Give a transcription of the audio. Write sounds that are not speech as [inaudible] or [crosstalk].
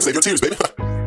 Save your tears, baby. [laughs]